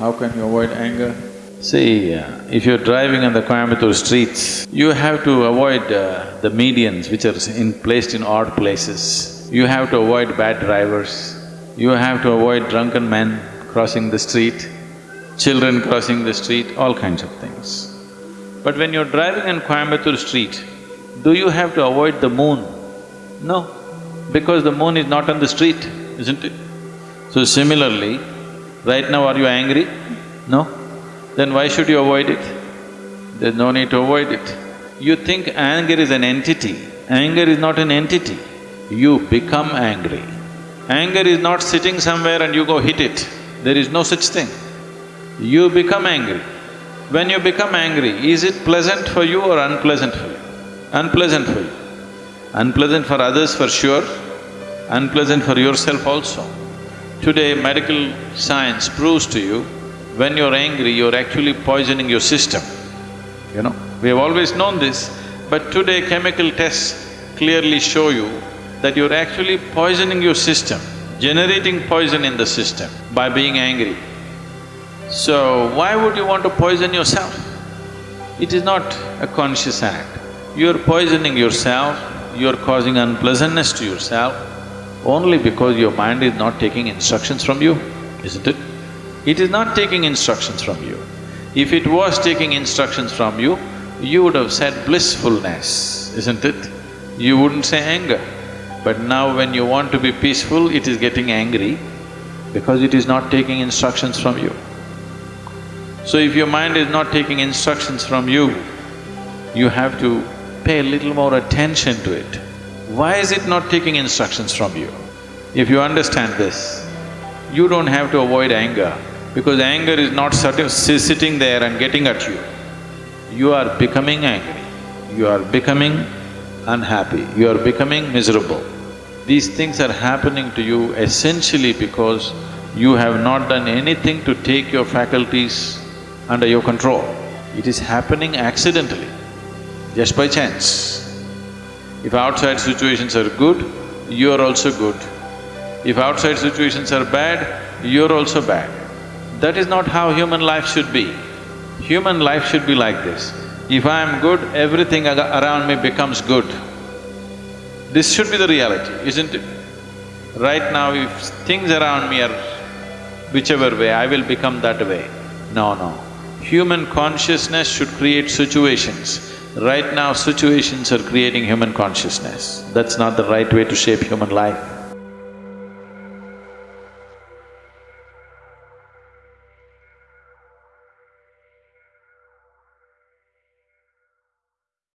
How can you avoid anger? See, uh, if you're driving on the Coimbatore streets, you have to avoid uh, the medians which are in placed in odd places. You have to avoid bad drivers. You have to avoid drunken men crossing the street, children crossing the street, all kinds of things. But when you're driving on Coimbatore street, do you have to avoid the moon? No, because the moon is not on the street, isn't it? So similarly, right now are you angry? No? Then why should you avoid it? There's no need to avoid it. You think anger is an entity. Anger is not an entity. You become angry. Anger is not sitting somewhere and you go hit it. There is no such thing. You become angry. When you become angry, is it pleasant for you or unpleasant for you? Unpleasant for you. Unpleasant for others for sure, unpleasant for yourself also. Today, medical science proves to you, when you're angry, you're actually poisoning your system, you know. We have always known this, but today chemical tests clearly show you that you're actually poisoning your system, generating poison in the system by being angry. So, why would you want to poison yourself? It is not a conscious act. You're poisoning yourself, you're causing unpleasantness to yourself only because your mind is not taking instructions from you, isn't it? It is not taking instructions from you. If it was taking instructions from you, you would have said blissfulness, isn't it? You wouldn't say anger. But now when you want to be peaceful, it is getting angry because it is not taking instructions from you. So if your mind is not taking instructions from you, you have to pay a little more attention to it. Why is it not taking instructions from you? If you understand this, you don't have to avoid anger because anger is not sitting there and getting at you. You are becoming angry, you are becoming unhappy, you are becoming miserable. These things are happening to you essentially because you have not done anything to take your faculties under your control. It is happening accidentally, just by chance. If outside situations are good, you are also good. If outside situations are bad, you're also bad. That is not how human life should be. Human life should be like this. If I am good, everything around me becomes good. This should be the reality, isn't it? Right now, if things around me are whichever way, I will become that way. No, no. Human consciousness should create situations. Right now, situations are creating human consciousness. That's not the right way to shape human life.